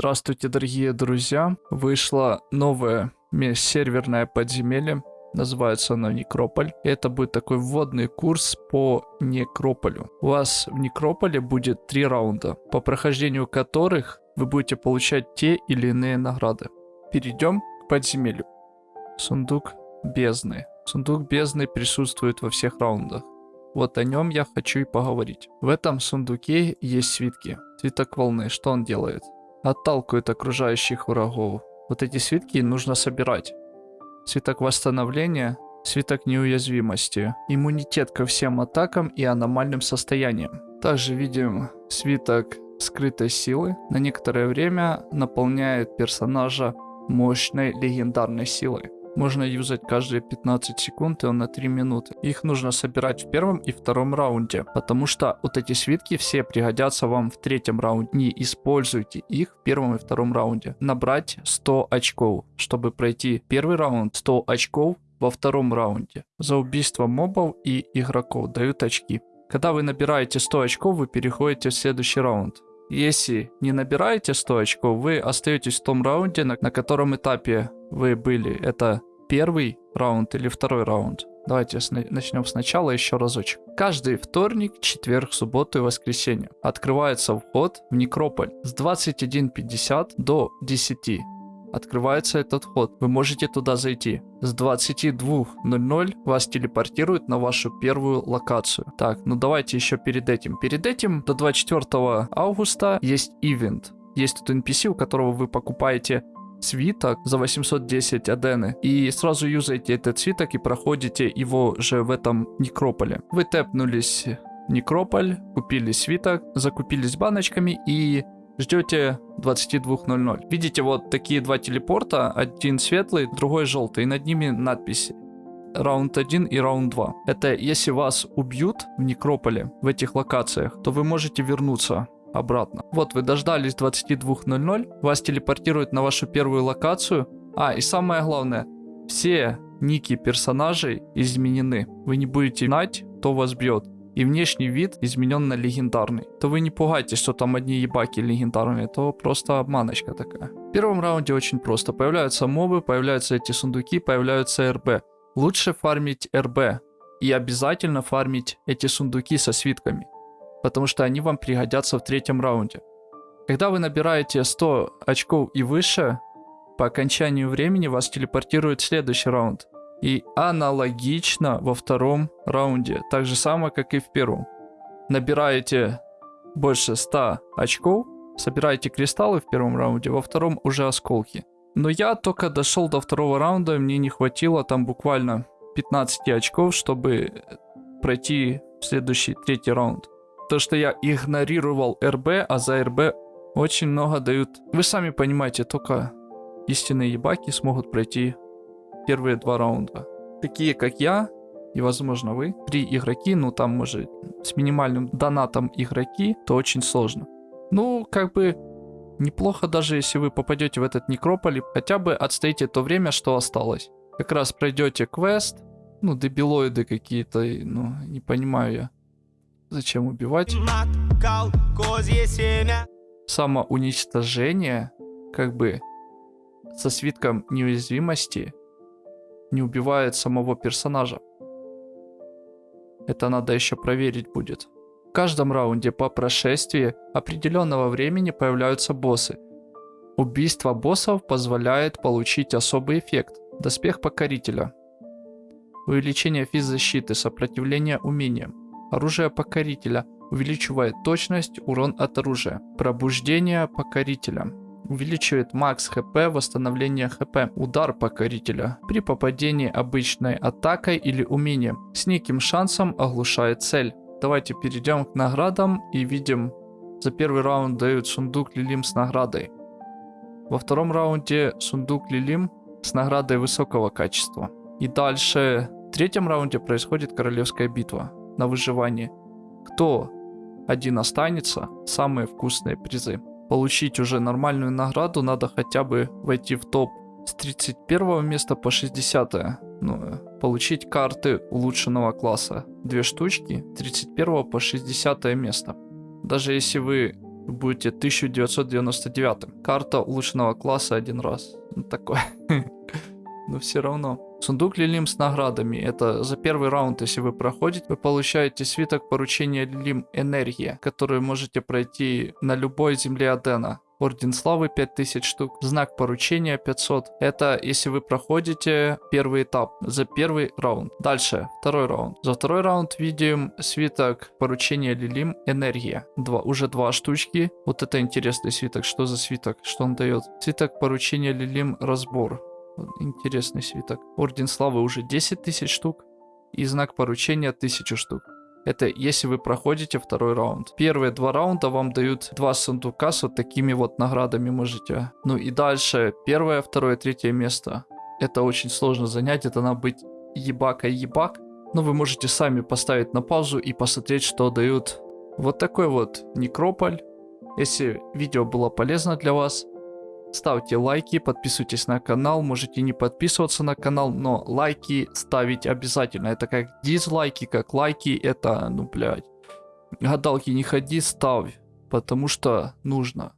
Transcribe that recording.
Здравствуйте, дорогие друзья. Вышло новое межсерверное подземелье. Называется оно Некрополь. Это будет такой вводный курс по Некрополю. У вас в Некрополе будет три раунда, по прохождению которых вы будете получать те или иные награды. Перейдем к подземелью. Сундук бездны. Сундук бездны присутствует во всех раундах. Вот о нем я хочу и поговорить. В этом сундуке есть свитки. Свиток волны. Что он делает? Отталкивает окружающих врагов. Вот эти свитки нужно собирать. Свиток восстановления, свиток неуязвимости, иммунитет ко всем атакам и аномальным состояниям. Также видим свиток скрытой силы. На некоторое время наполняет персонажа мощной легендарной силой. Можно юзать каждые 15 секунд и на 3 минуты. Их нужно собирать в первом и втором раунде, потому что вот эти свитки все пригодятся вам в третьем раунде. Не используйте их в первом и втором раунде. Набрать 100 очков, чтобы пройти первый раунд 100 очков во втором раунде. За убийство мобов и игроков дают очки. Когда вы набираете 100 очков, вы переходите в следующий раунд. Если не набираете 100 очков, вы остаетесь в том раунде, на, на котором этапе вы были. Это первый раунд или второй раунд. Давайте начнем сначала еще разочек. Каждый вторник, четверг, субботу и воскресенье открывается вход в Некрополь с 21.50 до 10 открывается этот вход. Вы можете туда зайти. С 22.00 вас телепортируют на вашу первую локацию. Так, ну давайте еще перед этим. Перед этим до 24 августа есть ивент. Есть тут NPC, у которого вы покупаете свиток за 810 адены. И сразу юзаете этот свиток и проходите его же в этом некрополе. Вы тэпнулись некрополь, купили свиток, закупились баночками и ждете 22.00. Видите вот такие два телепорта, один светлый, другой желтый, и над ними надписи. Раунд 1 и раунд 2. Это если вас убьют в некрополе, в этих локациях, то вы можете вернуться обратно. Вот вы дождались 22.00, вас телепортируют на вашу первую локацию. А, и самое главное, все ники персонажей изменены. Вы не будете знать, кто вас бьет. И внешний вид изменен на легендарный. То вы не пугайтесь, что там одни ебаки легендарные, то просто обманочка такая. В первом раунде очень просто. Появляются мобы, появляются эти сундуки, появляются РБ. Лучше фармить РБ. И обязательно фармить эти сундуки со свитками потому что они вам пригодятся в третьем раунде. Когда вы набираете 100 очков и выше, по окончанию времени вас телепортирует следующий раунд. И аналогично во втором раунде, так же самое, как и в первом. Набираете больше 100 очков, собираете кристаллы в первом раунде, во втором уже осколки. Но я только дошел до второго раунда, мне не хватило там буквально 15 очков, чтобы пройти следующий третий раунд. То, что я игнорировал РБ, а за РБ очень много дают. Вы сами понимаете, только истинные ебаки смогут пройти первые два раунда. Такие, как я, и, возможно, вы, три игроки, ну, там, может, с минимальным донатом игроки, то очень сложно. Ну, как бы, неплохо даже, если вы попадете в этот некрополь, хотя бы отстоите то время, что осталось. Как раз пройдете квест, ну, дебилоиды какие-то, ну, не понимаю я. Зачем убивать? Самоуничтожение, как бы, со свитком неуязвимости не убивает самого персонажа. Это надо еще проверить будет. В каждом раунде по прошествии определенного времени появляются боссы. Убийство боссов позволяет получить особый эффект – доспех покорителя. Увеличение физзащиты, сопротивление умениям. Оружие покорителя увеличивает точность, урон от оружия. Пробуждение покорителя увеличивает макс хп, восстановление хп, удар покорителя при попадении обычной атакой или умением. С неким шансом оглушает цель. Давайте перейдем к наградам и видим, за первый раунд дают сундук Лилим с наградой. Во втором раунде сундук Лилим с наградой высокого качества. И дальше в третьем раунде происходит королевская битва на выживание. Кто один останется, самые вкусные призы. Получить уже нормальную награду надо хотя бы войти в топ с 31 места по 60. Ну, получить карты улучшенного класса. Две штучки, 31 по 60 место. Даже если вы будете 1999. Карта улучшенного класса один раз. Ну, такое. Но все равно. Сундук Лилим с наградами. Это за первый раунд, если вы проходите, вы получаете свиток поручения Лилим Энергия, который можете пройти на любой земле Адена. Орден Славы 5000 штук, знак поручения 500. Это если вы проходите первый этап за первый раунд. Дальше, второй раунд. За второй раунд видим свиток поручения Лилим Энергия. Два, уже два штучки. Вот это интересный свиток. Что за свиток? Что он дает? Свиток поручения Лилим Разбор. Интересный свиток. Орден Славы уже 10 тысяч штук. И знак поручения 1000 штук. Это если вы проходите второй раунд. Первые два раунда вам дают два сундука с вот такими вот наградами можете. Ну и дальше первое, второе, третье место. Это очень сложно занять, это надо быть ебака-ебак. Но вы можете сами поставить на паузу и посмотреть, что дают. Вот такой вот некрополь. Если видео было полезно для вас, Ставьте лайки, подписывайтесь на канал, можете не подписываться на канал, но лайки ставить обязательно. Это как дизлайки, как лайки, это, ну, блядь. Гадалки не ходи, ставь, потому что нужно.